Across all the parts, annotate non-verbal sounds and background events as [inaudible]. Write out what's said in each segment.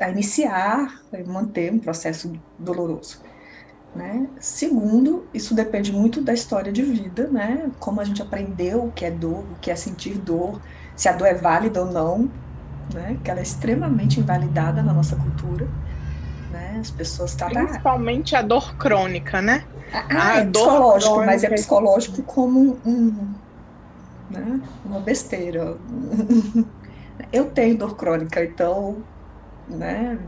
a iniciar, a manter um processo doloroso. Né? Segundo, isso depende muito da história de vida, né? Como a gente aprendeu o que é dor, o que é sentir dor, se a dor é válida ou não, né? Que ela é extremamente invalidada na nossa cultura, né? As pessoas tratam... Principalmente a dor crônica, né? Ah, a é psicológico, crônica... mas é psicológico como um, né? Uma besteira. [laughs] Eu tenho dor crônica, então, né?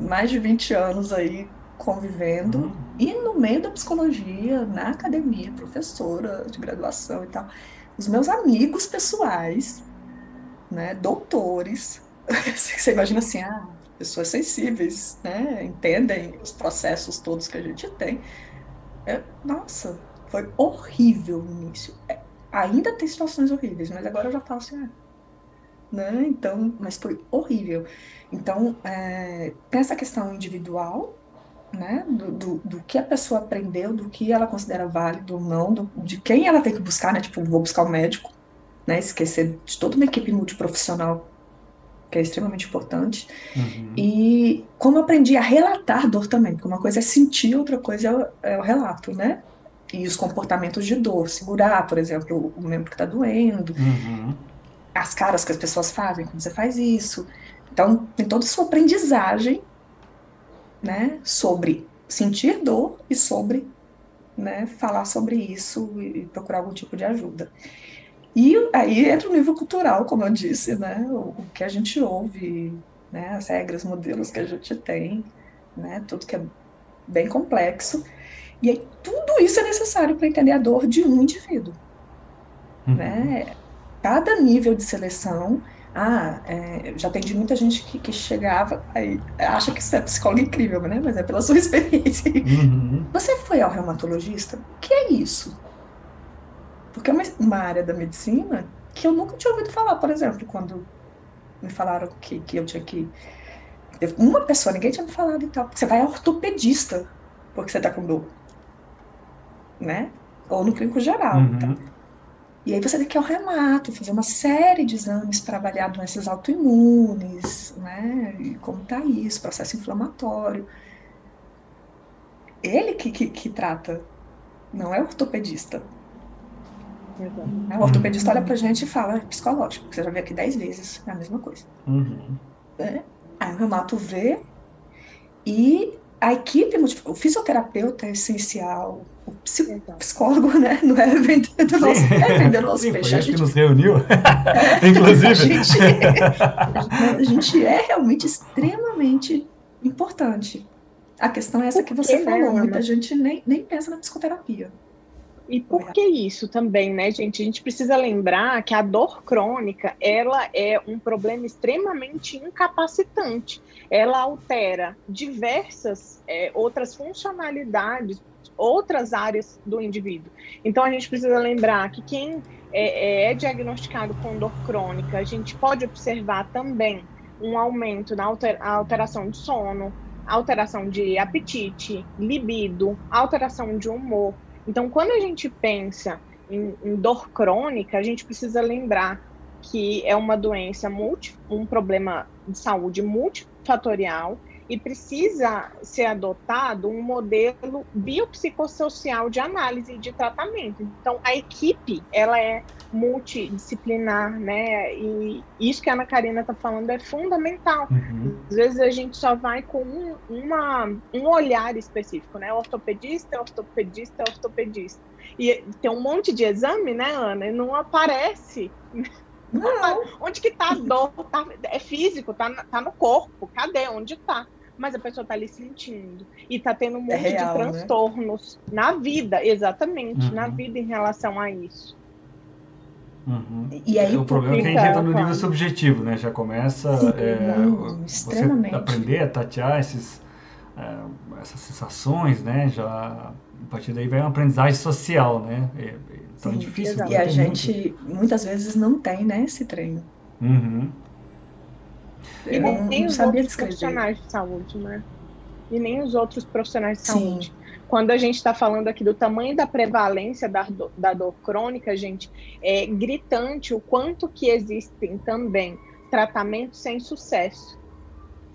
Mais de 20 anos aí convivendo uhum. e no meio da psicologia, na academia, professora de graduação e tal. Os meus amigos pessoais, né, doutores, [laughs] você imagina assim, ah, pessoas sensíveis, né, entendem os processos todos que a gente tem. É, nossa, foi horrível no início. É, ainda tem situações horríveis, mas agora eu já falo assim, ah, né, então, mas foi horrível. Então, é, tem essa questão individual, né, do, do, do, que a pessoa aprendeu, do que ela considera válido ou não, do, de quem ela tem que buscar, né, tipo, vou buscar o um médico, né, esquecer de toda uma equipe multiprofissional, que é extremamente importante, uhum. e como eu aprendi a relatar dor também, porque uma coisa é sentir, outra coisa é, é o relato, né, e os comportamentos de dor, segurar, por exemplo, o membro que está doendo, uhum. As caras que as pessoas fazem quando você faz isso, então tem toda a sua aprendizagem né, sobre sentir dor e sobre né, falar sobre isso e procurar algum tipo de ajuda. E aí entra o nível cultural, como eu disse, né, o, o que a gente ouve, né, as regras, modelos que a gente tem, né, tudo que é bem complexo. E aí tudo isso é necessário para entender a dor de um indivíduo. Uhum. Né? Cada nível de seleção ah, é, já atendi muita gente que, que, chegava, aí acha que isso é psicólogo incrível, né? Mas é pela sua [laughs] experiência. Uhum. Você foi ao reumatologista? O que é isso? Porque é uma, uma, área da medicina que eu nunca tinha ouvido falar, por exemplo, quando me falaram que, que eu tinha que. Uma pessoa, ninguém tinha me falado e tal. Você vai ao ortopedista porque você tá com dor. Né? Ou no clínico geral. Uhum. Tá? E aí você tem que ir ao remato, fazer uma série de exames para avaliar doenças autoimunes, né? E como está isso, processo inflamatório. Ele que, que, que trata, não é o ortopedista. Uhum. O ortopedista olha pra gente e fala, é psicológico, você já viu aqui dez vezes, é a mesma coisa. Uhum. É. Aí o reumato vê e a equipe, o fisioterapeuta é essencial, o psicólogo, [laughs] né, não é vender do nosso, é [laughs] vender nosso Sim, peixe. [laughs] a gente que nos reuniu, é, inclusive. A gente, a gente é realmente extremamente importante. A questão é essa que você falou, muita gente nem, nem pensa na psicoterapia. E por que isso também, né, gente? A gente precisa lembrar que a dor crônica, ela é um problema extremamente incapacitante. Ela altera diversas é, outras funcionalidades, outras áreas do indivíduo. Então, a gente precisa lembrar que quem é, é, é diagnosticado com dor crônica, a gente pode observar também um aumento na alteração de sono, alteração de apetite, libido, alteração de humor, então, quando a gente pensa em, em dor crônica, a gente precisa lembrar que é uma doença multi, um problema de saúde multifatorial e precisa ser adotado um modelo biopsicossocial de análise e de tratamento. Então, a equipe, ela é multidisciplinar, né? E isso que a Ana Karina está falando é fundamental. Uhum. Às vezes a gente só vai com um, uma, um olhar específico, né? Ortopedista, ortopedista, ortopedista. E tem um monte de exame, né, Ana? E não aparece... Não. [laughs] Onde que tá a dor? Tá, é físico, tá, tá no corpo. Cadê? Onde tá? Mas a pessoa está ali sentindo e está tendo um é monte é real, de né? transtornos né? na vida, exatamente, uhum. na vida em relação a isso. Uhum. E aí, o problema é que a gente entra no nível subjetivo, né? Já começa Sim, é, não, você aprender a tatear esses, é, essas sensações, né? Já a partir daí vai uma aprendizagem social, né? É, então Sim, é difícil. E a gente muito... muitas vezes não tem, né? Esse treino. Uhum. E nem, nem os outros descrever. profissionais de saúde, né? E nem os outros profissionais de Sim. saúde. Quando a gente está falando aqui do tamanho da prevalência da, do, da dor crônica, gente, é gritante o quanto que existem também tratamentos sem sucesso.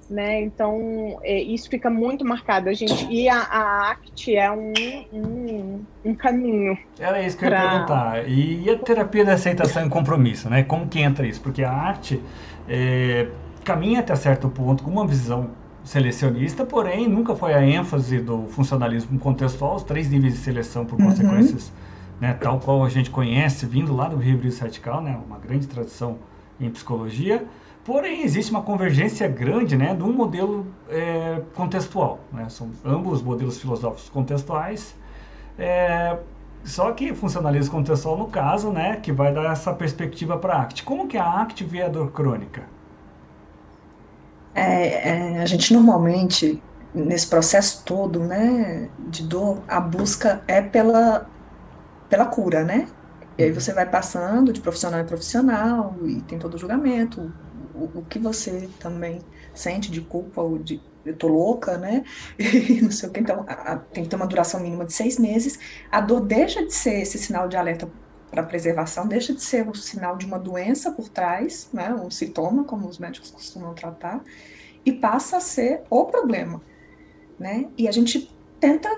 né? Então, é, isso fica muito marcado, a gente. E a, a ACT é um, um, um, caminho. Era isso que eu ia perguntar. E, a terapia da aceitação e compromisso, né? Como que entra isso? Porque a arte é, caminha até certo ponto com uma visão selecionista, porém nunca foi a ênfase do funcionalismo contextual, os três níveis de seleção por uhum. consequências, né, tal qual a gente conhece, vindo lá do Rio radical, né, uma grande tradição em psicologia. Porém, existe uma convergência grande né, de um modelo é, contextual. Né? São ambos modelos filosóficos contextuais. É, só que funcionalismo contextual, no caso, né, que vai dar essa perspectiva para a ACT. Como que a ACT vê a dor crônica? É, é, a gente normalmente, nesse processo todo né, de dor, a busca é pela, pela cura, né? E aí você vai passando de profissional em profissional e tem todo o julgamento, o, o que você também sente de culpa ou de eu tô louca, né? [laughs] E não sei o que. Então, a, a, tem que ter uma duração mínima de seis meses. A dor deixa de ser esse sinal de alerta para preservação, deixa de ser o sinal de uma doença por trás, né? Um sintoma, como os médicos costumam tratar, e passa a ser o problema, né? E a gente tenta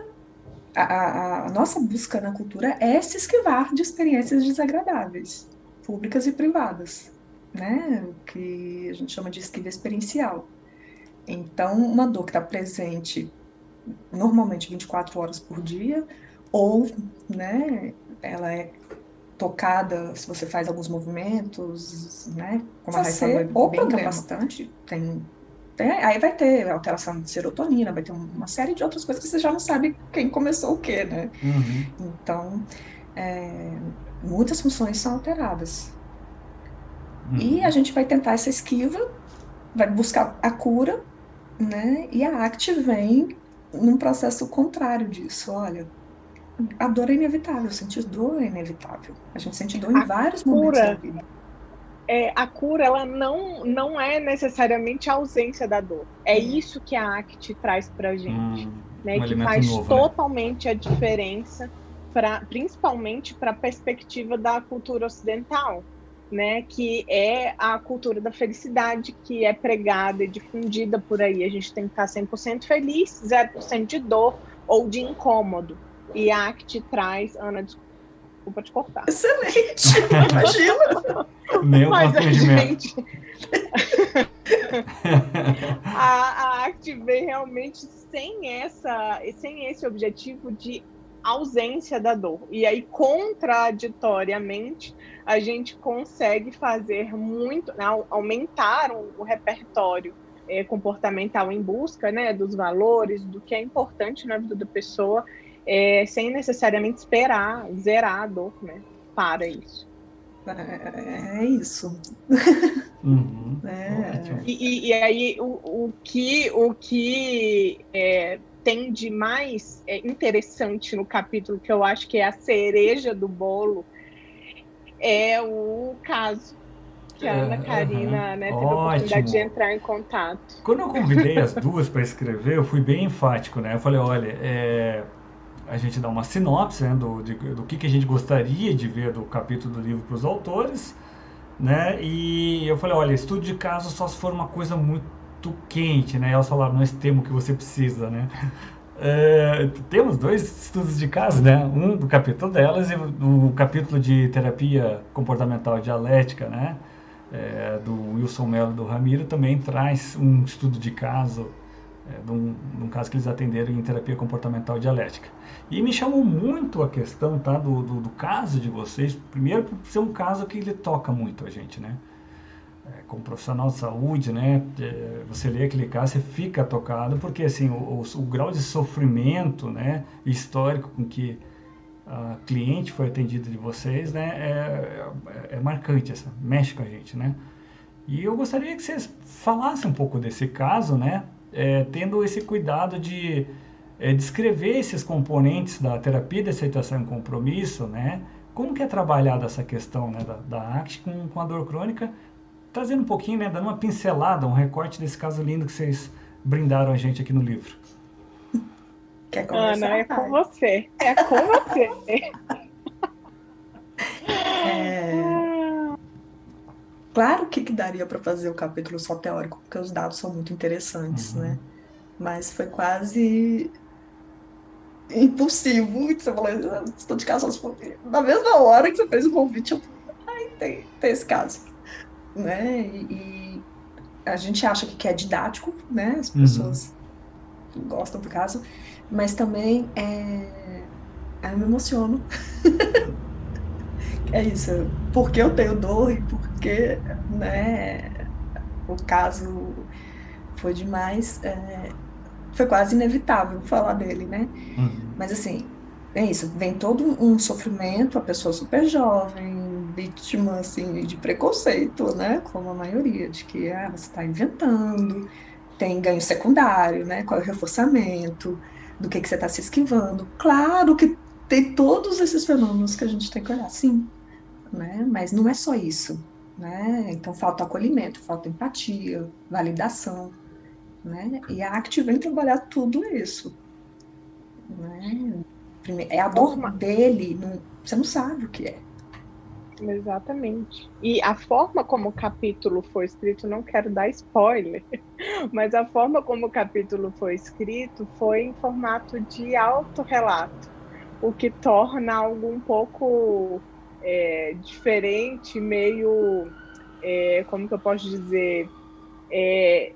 a, a, a, nossa busca na cultura é se esquivar de experiências desagradáveis, públicas e privadas né? O que a gente chama de esquiva experiencial. Então, uma dor que está presente normalmente 24 horas por dia, ou, né, ela é tocada se você faz alguns movimentos, né? Como a Raíssa falou, é bem problema. capacitante, tem, tem, aí vai ter alteração de serotonina, vai ter uma série de outras coisas que você já não sabe quem começou o quê, né? Uhum. Então, é, muitas funções são alteradas. Uhum. E a gente vai tentar essa esquiva, vai buscar a cura, né? E a ACT vem num processo contrário disso. Olha, a dor é inevitável, sentir dor é inevitável. A gente sente dor em a vários cura, momentos da vida. É, a cura, ela não, não é necessariamente a ausência da dor. É hum. isso que a ACT traz pra gente. Hum, né? Um que faz novo, né? totalmente né? a diferença, pra, principalmente para a perspectiva da cultura ocidental né, que é a cultura da felicidade que é pregada e difundida por aí. A gente tem que estar 100% feliz, 0% de dor ou de incômodo. E a ACT traz, Ana, desculpa te cortar. Excelente, [laughs] imagina. Meu Mas a gente... [laughs] a, a ACT vem realmente sem, essa, sem esse objetivo de ausência da dor. E aí, contraditoriamente, a gente consegue fazer muito, né, aumentar o, o repertório é, comportamental em busca né, dos valores, do que é importante na vida da pessoa, é, sem necessariamente esperar zerar a dor né, para isso. É, é isso. Uhum. [laughs] É. E, e, aí o, o que, o que é, tem de mais é, interessante no capítulo, que eu acho que é a cereja do bolo, é o caso que a é, Ana Karina né, teve Ótimo. a oportunidade de entrar em contato. Quando eu convidei as duas para escrever, eu fui bem enfático, né? Eu falei, olha, é, a gente dá uma sinopse né, do, de, do que, que a gente gostaria de ver do capítulo do livro para os autores, né? E eu falei, olha, estudo de caso só se for uma coisa muito quente, né? Elas falaram, nós temos o que você precisa, né? [laughs] É, temos dois estudos de caso, né? Um do capítulo delas e o capítulo de terapia comportamental dialética, né? É, do Wilson Mello do Ramiro também traz um estudo de caso, é, de, um, de, um, caso que eles atenderam em terapia comportamental dialética. E me chamou muito a questão tá, do, do, do caso de vocês, primeiro por ser um caso que ele toca muito a gente, né? É, como profissional de saúde, né, é, você lê aquele caso, você fica tocado, porque assim, o, o, o, grau de sofrimento, né, histórico com que a cliente foi atendida de vocês, né, é, é, é marcante, essa, mexe com a gente, né. E eu gostaria que vocês falassem um pouco desse caso, né, é, tendo esse cuidado de é, descrever esses componentes da terapia de aceitação e compromisso, né, como que é trabalhada essa questão né, da, da ACT com, com a dor crônica, trazendo um pouquinho, né, dando uma pincelada, um recorte desse caso lindo que vocês brindaram a gente aqui no livro. Quer? Ana, é com você. É com você. [laughs] é... Claro que, que daria para fazer o capítulo só teórico, porque os dados são muito interessantes, uhum. né? Mas foi quase impulsivo. Você falou, estou de casa na mesma hora que você fez o convite, eu ai, tem, tem esse caso. Né? E, e, a gente acha que é didático, né? As uhum. pessoas uhum. gostam do caso, mas também é... eu me emociono. [laughs] é isso, porque eu tenho dor e porque né, o caso foi demais, é, foi quase inevitável falar dele, né? Uhum. Mas assim, é isso, vem todo um sofrimento, a pessoa super jovem, vítima assim, de preconceito, né? Como a maioria, de que ah, você está inventando, tem ganho secundário, né? Qual é o reforçamento, do que, que você está se esquivando. Claro que tem todos esses fenômenos que a gente tem que olhar, sim né? Mas não é só isso, né? Então falta acolhimento, falta empatia, validação, né? E a ACT vem trabalhar tudo isso, né? É a dor dele, não, você não sabe o que é. Exatamente. E a forma como o capítulo foi escrito, não quero dar spoiler, [laughs] mas a forma como o capítulo foi escrito foi em formato de autorrelato, o que torna algo um pouco é, diferente, meio, é, como que eu posso dizer, é,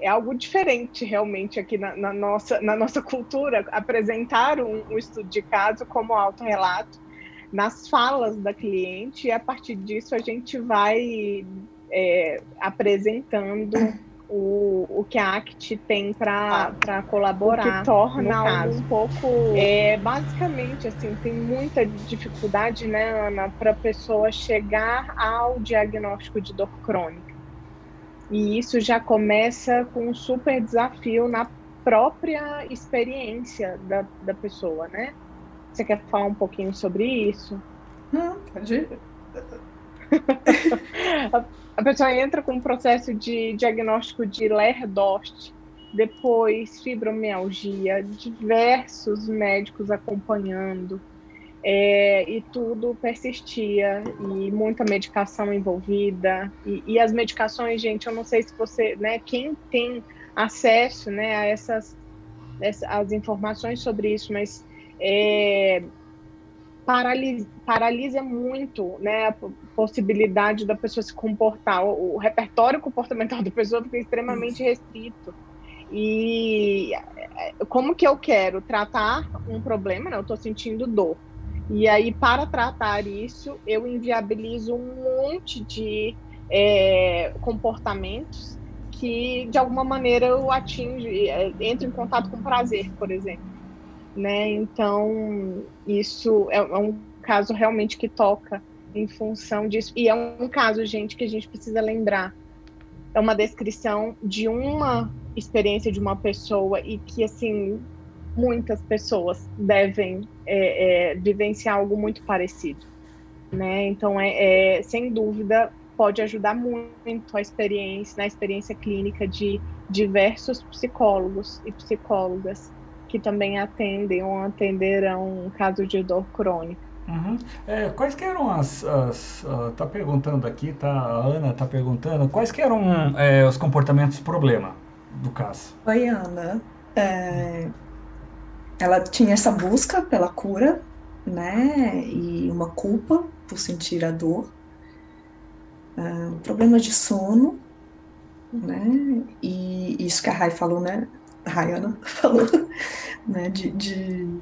é algo diferente realmente aqui na, na, nossa, na nossa cultura, apresentar um, um estudo de caso como autorrelato nas falas da cliente e a partir disso a gente vai é, apresentando o, o que a ACT tem para colaborar. O que torna um pouco. É, basicamente, assim, tem muita dificuldade, né, Ana, para a pessoa chegar ao diagnóstico de dor crônica. E isso já começa com um super desafio na própria experiência da, da pessoa, né? Você quer falar um pouquinho sobre isso? Não, pode ir. [laughs] a pessoa entra com um processo de diagnóstico de Lerdost, depois fibromialgia, diversos médicos acompanhando, é, e tudo persistia, e muita medicação envolvida, e, e, as medicações, gente, eu não sei se você, né, quem tem acesso, né, a essas, essas as informações sobre isso, mas é, paralisa, paralisa muito né, possibilidade da pessoa se comportar. O, o repertório comportamental [laughs] da pessoa fica extremamente restrito. E é, como que eu quero tratar um problema? Né? Eu estou sentindo dor. E aí, para tratar isso, eu inviabilizo um monte de é, comportamentos que, de alguma maneira, eu atingo, é, entro em contato com prazer, por exemplo né? Então, isso é, é um caso realmente que toca em função disso. E é um caso, gente, que a gente precisa lembrar. É uma descrição de uma experiência de uma pessoa e que, assim, muitas pessoas devem é, é, vivenciar algo muito parecido, né? Então, é, é, sem dúvida, pode ajudar muito a experiência, na experiência clínica de diversos psicólogos e psicólogas que também atendem ou atenderão casos de dor crônica. Uhum. É, quais que eram as, as uh, tá perguntando aqui, tá, a Ana tá perguntando, quais que eram é, os comportamentos problema do caso? Oi, Ana. É, ela tinha essa busca pela cura, né, e uma culpa por sentir a dor, uh, problemas de sono, né, e isso que a Rai falou, né, Rayana [laughs] falou, né, de, de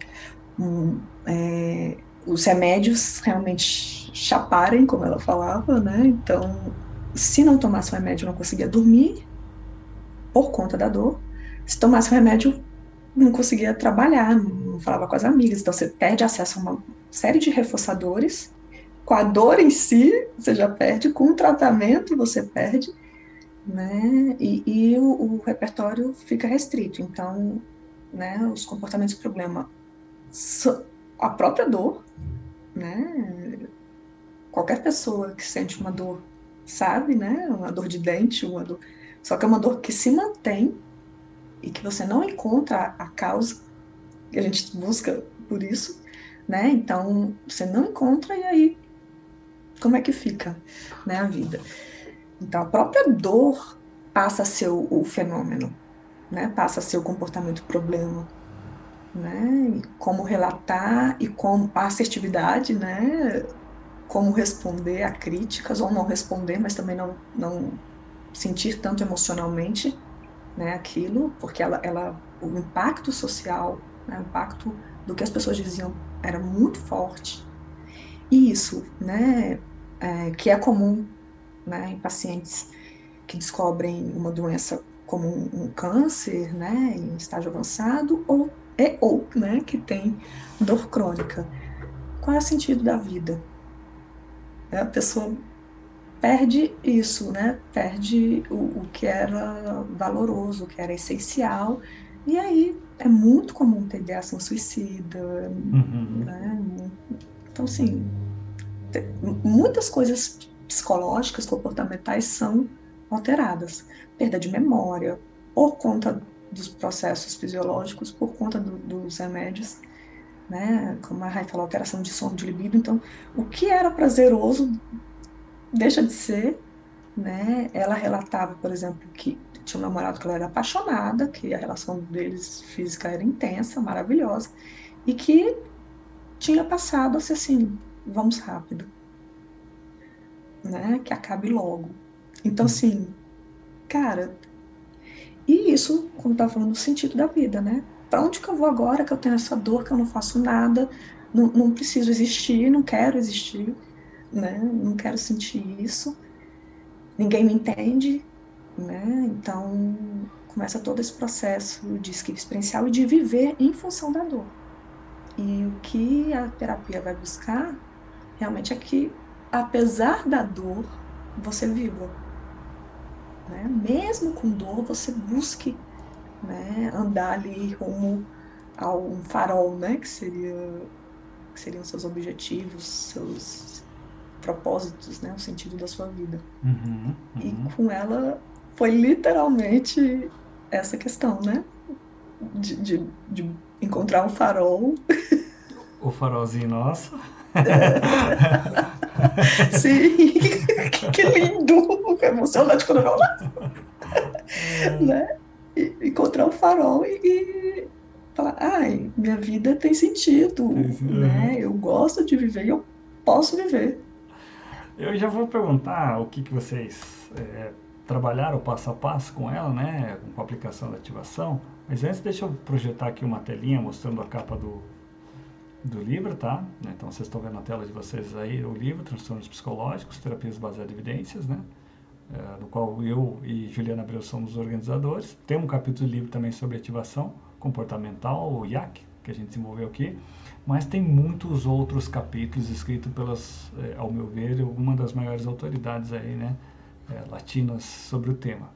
um, é, os remédios realmente chaparem, como ela falava, né, então, se não tomasse o remédio, não conseguia dormir por conta da dor, se tomasse o remédio, não conseguia trabalhar, não falava com as amigas, então você perde acesso a uma série de reforçadores, com a dor em si, você já perde, com o tratamento você perde, né? E, e o, o, repertório fica restrito. Então, né, os comportamentos problema, a própria dor, né? Qualquer pessoa que sente uma dor sabe, né? Uma dor de dente, uma dor. Só que é uma dor que se mantém e que você não encontra a causa, que a gente busca por isso, né? Então, você não encontra e aí como é que fica né, a vida? Então, a própria dor passa a ser o, o fenômeno, né? passa a ser o comportamento problema. Né? Como relatar e como a assertividade, né? como responder a críticas ou não responder, mas também não, não sentir tanto emocionalmente né, aquilo, porque ela, ela, o impacto social, né, o impacto do que as pessoas diziam era muito forte. E isso, né, é, que é comum né, em pacientes que descobrem uma doença como um, um câncer, né, em estágio avançado, ou, é, ou né, que tem dor crônica. Qual é o sentido da vida? A pessoa perde isso, né? Perde o, o que era valoroso, o que era essencial. E aí é muito comum ter ideação suicida, uhum. né? Então, assim, muitas coisas psicológicas, comportamentais são alteradas. Perda de memória, por conta dos processos fisiológicos, por conta do, dos remédios, né? Como a Rai falou, alteração de sono, de libido. Então, o que era prazeroso deixa de ser, né? Ela relatava, por exemplo, que tinha um namorado que ela era apaixonada, que a relação deles física era intensa, maravilhosa, e que tinha passado a ser assim, vamos rápido, né? Que acabe logo. Então, hum. assim, cara, e isso, como estava falando, o sentido da vida, né? Para onde que eu vou agora que eu tenho essa dor, que eu não faço nada, não, não preciso existir, não quero existir, né? Não quero sentir isso. Ninguém me entende, né? Então começa todo esse processo de esquiva experiencial e de viver em função da dor. E o que a terapia vai buscar realmente é que, apesar da dor, você viva. Né? Mesmo com dor, você busque né, andar ali rumo a um farol, né, que seria que seriam seus objetivos, seus propósitos, né, o sentido da sua vida. Uhum, uhum. E com ela foi literalmente essa questão, né, de, de, de encontrar um farol. O farolzinho nosso. [laughs] [laughs] Sim, [laughs] que lindo, emocionante quando eu falo. É. né? encontrar um farol e, e falar, ai, minha vida tem sentido, né? Eu gosto de viver e eu posso viver. Eu já vou perguntar o que, que vocês é, trabalharam passo a passo com ela, né? Com a aplicação da ativação. Mas antes, deixa eu projetar aqui uma telinha mostrando a capa do, do livro, tá? Então, vocês estão vendo na tela de vocês aí o livro, Transtornos Psicológicos, Terapias Baseadas em Evidências, né? é, do qual eu e Juliana Abreu somos organizadores. Tem um capítulo de livro também sobre ativação comportamental, o IAC, que a gente desenvolveu aqui, mas tem muitos outros capítulos escritos pelas, é, ao meu ver, uma das maiores autoridades aí, né, é, latinas sobre o tema.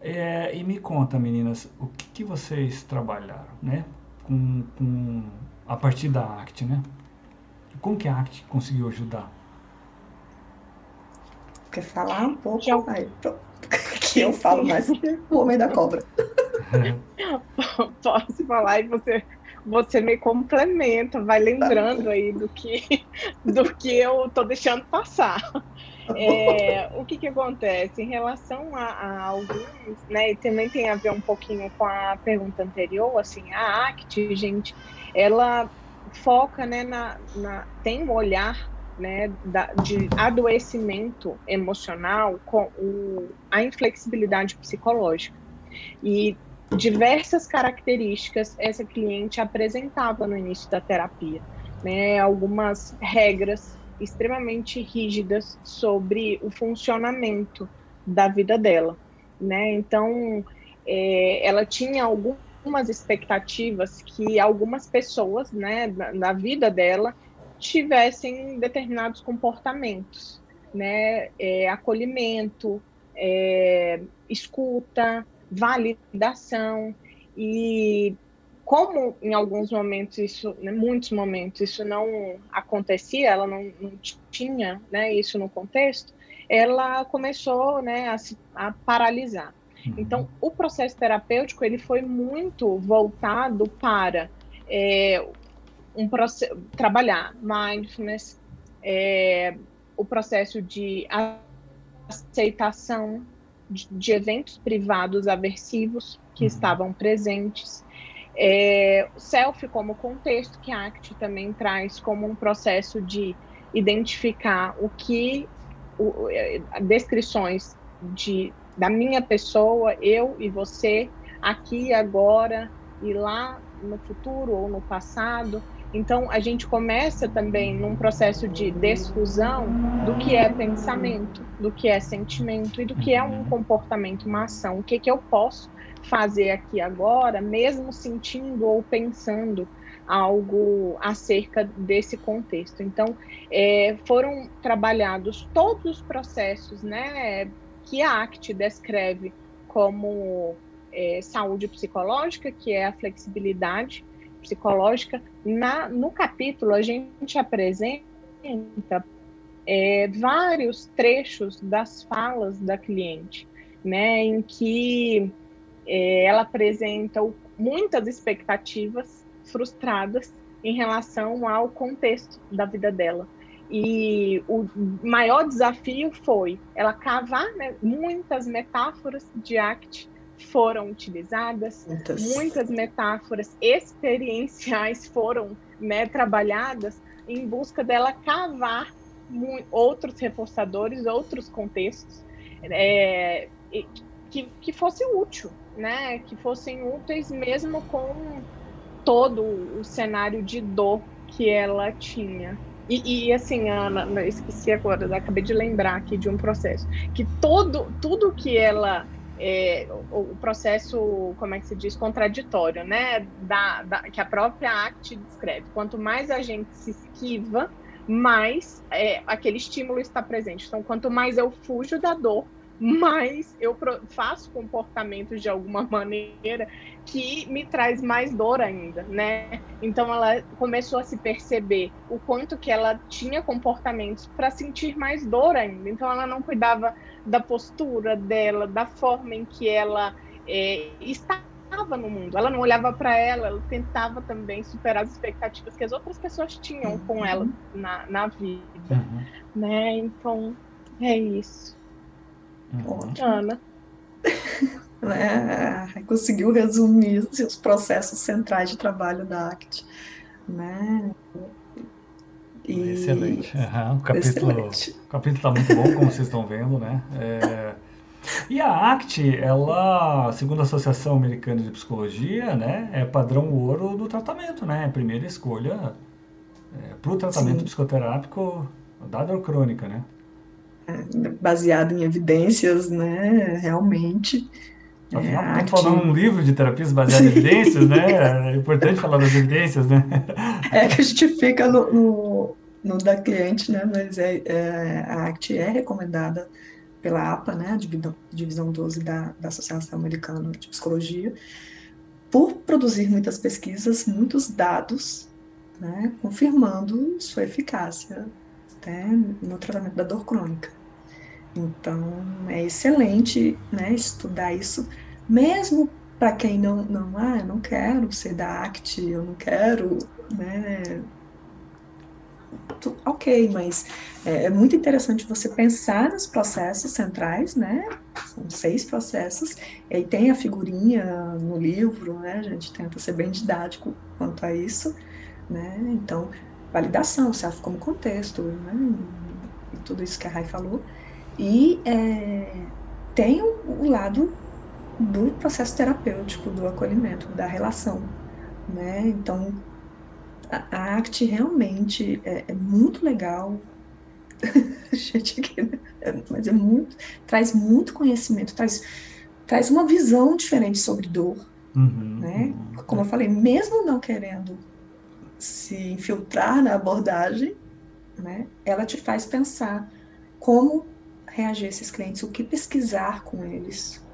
É, e me conta, meninas, o que, que vocês trabalharam, né, com, com, a partir da ACT, né? Como que a ACT conseguiu ajudar Quer falar um pouco? Que eu, Aí, que eu falo mais o homem da cobra. Posso falar e você, você me complementa, vai lembrando aí do que, do que eu estou deixando passar. É, o que, que acontece? Em relação a, a, alguns, né, também tem a ver um pouquinho com a pergunta anterior, assim, a ACT, gente, ela foca, né, na, na tem um olhar né, da, de adoecimento emocional com o, a inflexibilidade psicológica. E diversas características essa cliente apresentava no início da terapia, né, algumas regras extremamente rígidas sobre o funcionamento da vida dela, né? Então, é, ela tinha algumas expectativas que algumas pessoas, né, na, na vida dela tivessem determinados comportamentos, né? É, acolhimento, é, escuta, validação e como em alguns momentos isso, né, muitos momentos isso não acontecia, ela não, não tinha, né, isso no contexto, ela começou, né, a, se, a paralisar. Uhum. Então, o processo terapêutico ele foi muito voltado para é, um trabalhar mindfulness, é, o processo de aceitação de, de eventos privados aversivos que uhum. estavam presentes, é, self como contexto, que a ACT também traz como um processo de identificar o que, o, é, descrições de, da minha pessoa, eu e você, aqui agora, e lá no futuro ou no passado, então, a gente começa também num processo de desfusão do que é pensamento, do que é sentimento e do que é um comportamento, uma ação. O que, que eu posso fazer aqui agora, mesmo sentindo ou pensando algo acerca desse contexto. Então, é, foram trabalhados todos os processos né, que a ACT descreve como é, saúde psicológica, que é a flexibilidade, psicológica, na, no capítulo a gente apresenta é, vários trechos das falas da cliente, né, em que é, ela apresenta muitas expectativas frustradas em relação ao contexto da vida dela. E o maior desafio foi ela cavar né, muitas metáforas de ACT foram utilizadas, muitas, muitas metáforas experienciais foram né, trabalhadas em busca dela cavar outros reforçadores, outros contextos é, que, que fosse útil, né, que fossem úteis mesmo com todo o cenário de dor que ela tinha. E, e, assim, Ana, esqueci agora, acabei de lembrar aqui de um processo que todo tudo que ela é, o, processo, como é que se diz, contraditório, né? Da, da, que a própria ACT descreve. Quanto mais a gente se esquiva, mais é, aquele estímulo está presente. Então, quanto mais eu fujo da dor, mais eu faço comportamentos de alguma [laughs] maneira que me traz mais dor ainda, né? Então ela começou a se perceber o quanto que ela tinha comportamentos para sentir mais dor ainda. Então ela não cuidava da postura dela, da forma em que ela é, estava no mundo. Ela não olhava para ela, ela tentava também superar as expectativas que as outras pessoas tinham com uhum. ela na, na vida, uhum. né? Então é isso. Uhum. Ana. né? [laughs] Conseguiu resumir os processos centrais de trabalho da ACT. Né? E... Excelente. Uhum. O capítulo está muito bom, como vocês estão vendo, né? É... E a ACT, ela, segundo a Associação Americana de Psicologia, né, é padrão ouro do tratamento, né? Primeira escolha é, para o tratamento Sim. psicoterápico da dor crônica, né? baseado em evidências, né, realmente. Afinal, é, estamos falando um livro de terapias baseadas em evidências, né? [laughs] É importante falar das evidências, né? É que a gente fica no, no, no da cliente, né? Mas é, é, a ACT é recomendada pela APA, né? A divisão, divisão 12 da, da Associação Americana de Psicologia, por produzir muitas pesquisas, muitos dados, né? Confirmando sua eficácia né, no tratamento da dor crônica. Então, é excelente né, estudar isso, mesmo para quem não, não, ah, eu não quero ser da ACT, eu não quero, né, ok, mas é, é, muito interessante você pensar nos processos centrais, né? São seis processos, e aí tem a figurinha no livro, né? A gente tenta ser bem didático quanto a isso, né? Então, validação, serve como contexto, né? E tudo isso que a Rai falou. E é, tem o, o, lado do processo terapêutico, do acolhimento, da relação, né? Então, a, a arte realmente é, é muito legal. [laughs] Gente, é, mas é muito, traz muito conhecimento, traz, traz uma visão diferente sobre dor, uhum, né? Uhum. Como eu falei, mesmo não querendo se infiltrar na abordagem, né? Ela te faz pensar como reagir a esses clientes, o que pesquisar com eles.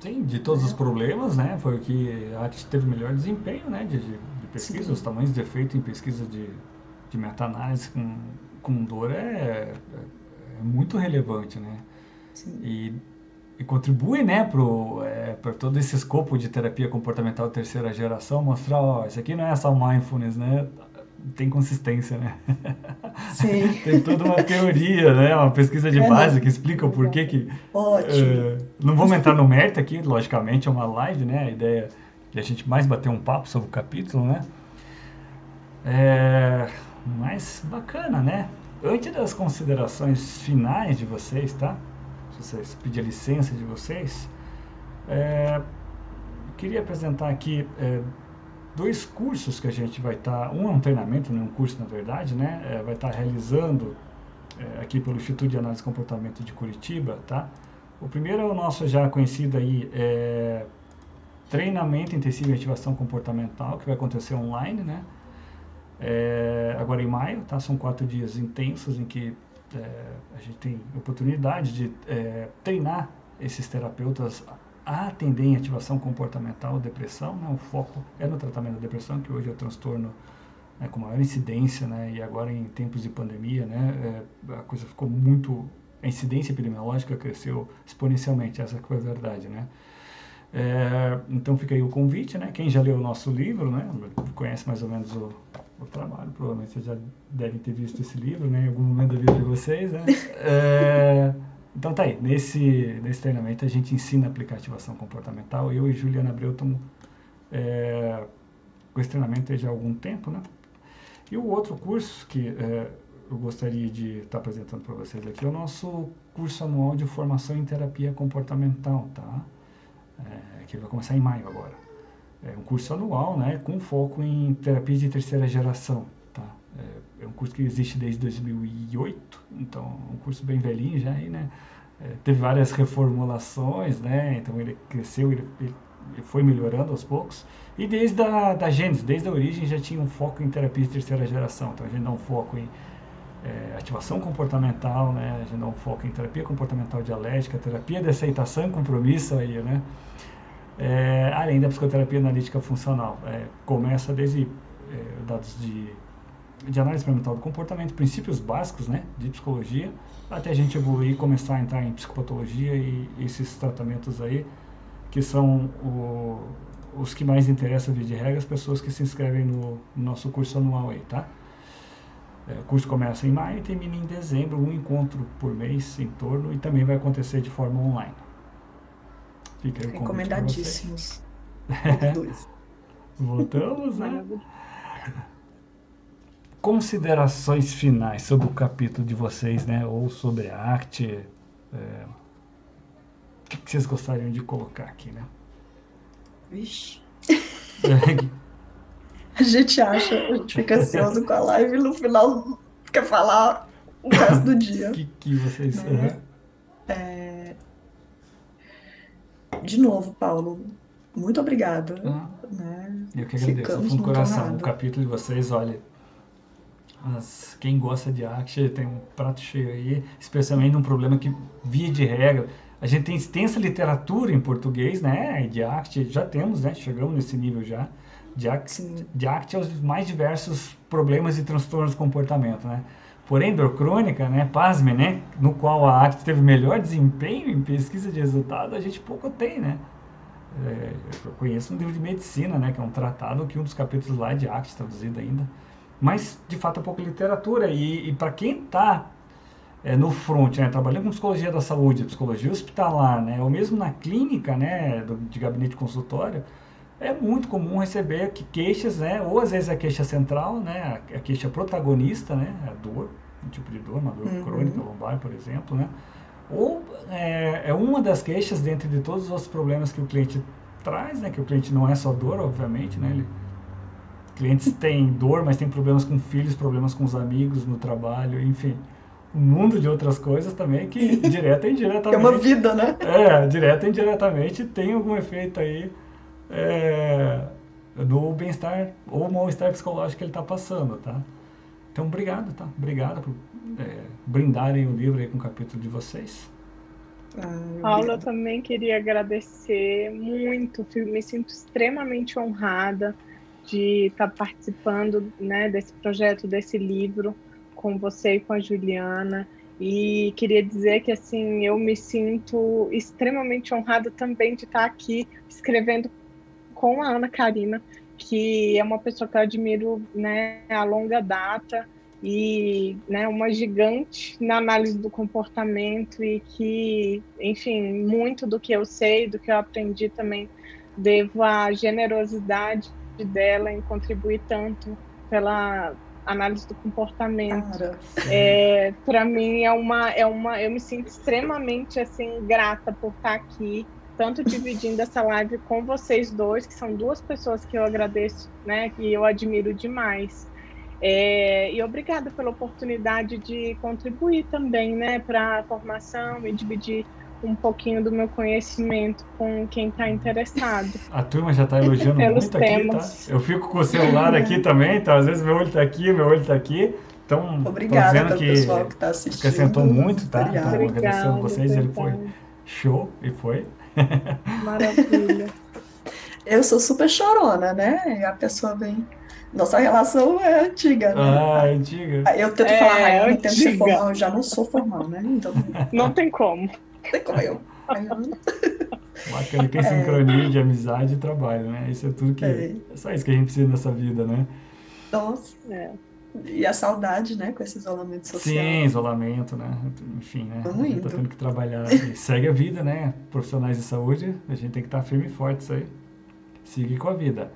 Sim, de todos os problemas, né? Foi o que a arte teve melhor desempenho, né? De, de pesquisa, os tamanhos de efeito em pesquisa de, de meta-análise com, com dor é, é, é, muito relevante, né? Sim. E, e contribui, né, para é, todo esse escopo de terapia comportamental terceira geração, mostrar, ó, isso aqui não é só mindfulness, né? tem consistência, né? Sim. [laughs] tem toda uma teoria, né? Uma pesquisa de é, base que explica o porquê que... Ótimo. Uh, não vamos entrar no mérito aqui, logicamente, é uma live, né? A ideia é a gente mais bater um papo sobre o capítulo, né? É, mas bacana, né? Antes das considerações finais de vocês, tá? Se vocês pedir a licença de vocês, é, queria apresentar aqui é, dois cursos que a gente vai estar, tá, um é um treinamento, não é um curso na verdade, né? É, vai estar tá realizando é, aqui pelo Instituto de Análise e Comportamento de Curitiba, tá? O primeiro é o nosso já conhecido aí, é, treinamento intensivo em ativação comportamental, que vai acontecer online, né? É, agora em maio, tá? São quatro dias intensos em que é, a gente tem oportunidade de é, treinar esses terapeutas a atender em ativação comportamental, depressão, né? O foco é no tratamento da depressão, que hoje é o transtorno né, com maior incidência, né? E agora em tempos de pandemia, né? É, a coisa ficou muito... A incidência epidemiológica cresceu exponencialmente, essa que foi a verdade, né? É, então fica aí o convite, né? Quem já leu o nosso livro, né? Conhece mais ou menos o, o trabalho, provavelmente vocês já devem ter visto esse livro, né? Em algum momento da vida de vocês, né? [laughs] É, então tá aí, nesse, nesse treinamento a gente ensina a aplicar ativação comportamental. Eu e Juliana Abreu estamos é, com esse treinamento já há algum tempo, né? E o outro curso que é, eu gostaria de estar apresentando para vocês aqui é o nosso curso anual de formação em terapia comportamental, tá? É, que vai começar em maio agora. É um curso anual, né? Com foco em terapia de terceira geração, tá? É, é um curso que existe desde 2008, então é um curso bem velhinho já aí, né? É, teve várias reformulações, né? Então ele cresceu, ele, ele, foi melhorando aos poucos. E desde a da desde a origem, já tinha um foco em terapia de terceira geração. Então a gente dá um foco em é, ativação comportamental, né? A gente dá um foco em terapia comportamental dialética, terapia de aceitação e compromisso aí, né? É, além da psicoterapia analítica funcional. É, começa desde é, dados de de análise experimental do comportamento, princípios básicos né, de psicologia, até a gente evoluir começar a entrar em psicopatologia e esses tratamentos aí, que são o, os que mais interessam, de regra, as pessoas que se inscrevem no, no nosso curso anual aí, tá? É, o curso começa em maio e termina em dezembro, um encontro por mês em torno, e também vai acontecer de forma online. Fica aí o Recomendadíssimos. [laughs] Voltamos, né? considerações finais sobre o capítulo de vocês, né? Ou sobre a arte. É, o que, vocês gostariam de colocar aqui, né? Vixe. [laughs] a gente acha, a gente fica ansioso com a live e no final quer falar o resto do dia. O que, que vocês... Né? É... De novo, Paulo, muito obrigada. Ah, né? Eu que agradeço, Ficamos fundo coração. O capítulo de vocês, olha, mas quem gosta de arte tem um prato cheio aí, especialmente num problema que, via de regra, a gente tem extensa literatura em português, né, de arte, já temos, né, chegamos nesse nível já, arte aos mais diversos problemas e transtornos de comportamento, né. Porém, dor crônica, né, pasme, né, no qual a arte teve melhor desempenho em pesquisa de resultado, a gente pouco tem, né. É, eu conheço um livro de medicina, né, que é um tratado que um dos capítulos lá é de arte, traduzido ainda, mas de fato é pouca literatura. E, e para quem está é, no front, né, trabalhando com psicologia da saúde, psicologia hospitalar, né, ou mesmo na clínica né, do, de gabinete consultório, é muito comum receber queixas, né, ou às vezes a queixa central, né, a, a queixa protagonista, né, a dor, um tipo de dor, uma dor uhum. crônica lombar, por exemplo, né, ou é, é, uma das queixas dentro de todos os problemas que o cliente traz, né, que o cliente não é só dor, obviamente, né, ele clientes têm dor, mas têm problemas com filhos, problemas com os amigos, no trabalho, enfim. Um mundo de outras coisas também que, direta e indiretamente... [laughs] É uma vida, né? É, direta e indiretamente tem algum efeito aí é, no bem-estar ou mal-estar psicológico que ele está passando, tá? Então, obrigado, tá? Obrigado por é, brindarem o livro aí com o capítulo de vocês. Ah, Paula, eu também queria agradecer muito, me sinto extremamente honrada de estar tá participando né, desse projeto, desse livro, com você e com a Juliana. E queria dizer que assim eu me sinto extremamente honrada também de estar tá aqui escrevendo com a Ana Karina, que é uma pessoa que eu admiro né, a longa data e né, uma gigante na análise do comportamento e que, enfim, muito do que eu sei, do que eu aprendi também, devo à generosidade dela em contribuir tanto pela análise do comportamento. É, Para mim é uma, é uma, eu me sinto extremamente assim grata por estar aqui, tanto dividindo essa live com vocês dois, que são duas pessoas que eu agradeço, né, que eu admiro demais. É, e obrigada pela oportunidade de contribuir também, né, para a formação e dividir um pouquinho do meu conhecimento com quem está interessado. A turma já está elogiando muito temas. aqui, tá? Eu fico com o celular aqui [laughs] também, então às vezes meu olho está aqui, meu olho está aqui. Então, Obrigada dizendo que pessoal que está assistindo. Acrescentou muito, tá? Obrigada. Então, agradecendo vocês, ele foi show e foi. Maravilha. Eu sou super chorona, né? A pessoa vem nossa relação é antiga, né? Ah, é antiga. Eu tento é, falar, ah, eu tento ser formal, eu já não sou formal, né? Então... Não tem como. Não tem como eu. [laughs] Bacana que é sincronia de amizade e trabalho, né? Isso é tudo que. É. é só isso que a gente precisa nessa vida, né? Nossa. É. E a saudade, né, com esse isolamento social. Sim, isolamento, né? Enfim, né? Vamos a gente tá tendo que trabalhar. E segue a vida, né? Profissionais de saúde, a gente tem que estar firme e forte isso aí. Siga com a vida.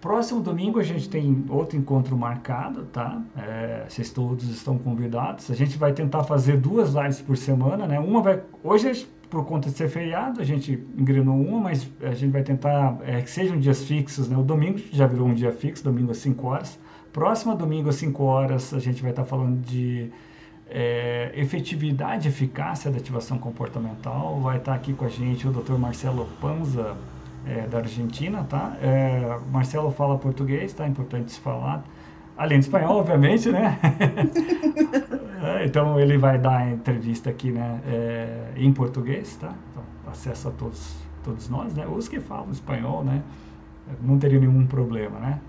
Próximo domingo a gente tem outro encontro marcado, tá? É, vocês todos estão convidados. A gente vai tentar fazer duas lives por semana, né? Uma vai. Hoje, por conta de ser feriado, a gente engrenou uma, mas a gente vai tentar é, que sejam dias fixos, né? O domingo já virou um dia fixo, domingo às 5 horas. Próximo domingo às 5 horas a gente vai estar falando de é, efetividade e eficácia da ativação comportamental. Vai estar aqui com a gente o Dr. Marcelo Panza é, da Argentina, tá? É, Marcelo fala português, tá? Importante se falar. Além de espanhol, obviamente, né? [laughs] é, então ele vai dar a entrevista aqui, né? É, em português, tá? Então, acesso a todos, todos nós, né? Os que falam espanhol, né? Não teria nenhum problema, né?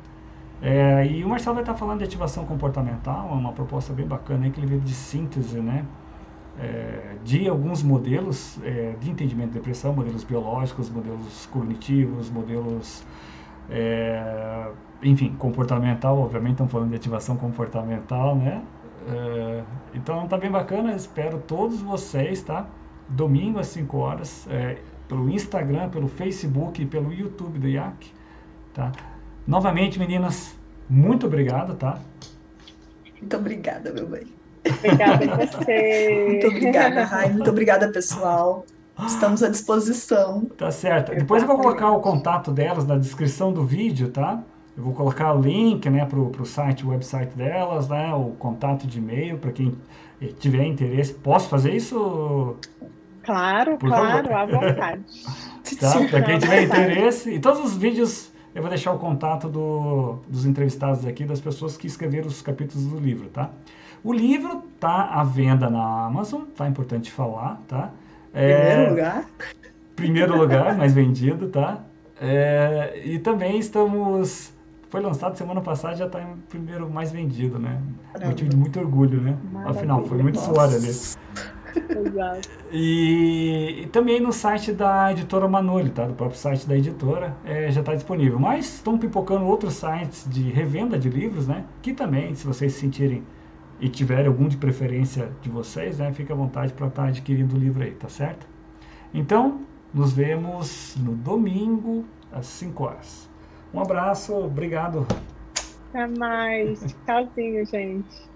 É, e o Marcelo vai estar falando de ativação comportamental, é uma proposta bem bacana aí que ele veio de síntese, né? é, de alguns modelos é, de entendimento de depressão, modelos biológicos, modelos cognitivos, modelos, é, enfim, comportamental, obviamente estamos falando de ativação comportamental, né? É, então tá bem bacana, espero todos vocês, tá? Domingo às 5 horas, pelo Instagram, pelo Facebook e pelo YouTube do IAC, tá? Novamente, meninas, muito obrigado, tá? Muito obrigada, meu bem. Obrigada a você. Muito obrigada, Rai. Muito obrigada, pessoal. Estamos à disposição. Tá certo. Depois eu vou colocar o contato delas na descrição do vídeo, tá? Eu vou colocar o link, né, pro, pro site, o website delas, né, o contato de e-mail para quem tiver interesse. Posso fazer isso? Claro, Por claro, favor. à vontade. [laughs] tá? Para quem tiver interesse. E todos os vídeos eu vou deixar o contato do, dos entrevistados aqui, das pessoas que escreveram os capítulos do livro, tá? O livro está à venda na Amazon, tá? Importante falar, tá? É, primeiro lugar. Primeiro lugar, mais vendido, tá? É, e também estamos. Foi lançado semana passada, já está em primeiro mais vendido, né? Motivo de muito orgulho, né? Maravilha. Afinal, foi muito suor ali. Exato. E, e, também no site da editora Manoli, tá? Do próprio site da editora, é, já está disponível. Mas estão pipocando outros sites de revenda de livros, né? Que também, se vocês se sentirem e tiver algum de preferência de vocês, né, fique à vontade para estar tá adquirindo o livro aí, tá certo? Então, nos vemos no domingo às 5 horas. Um abraço, obrigado. Até mais. Tchauzinho, gente.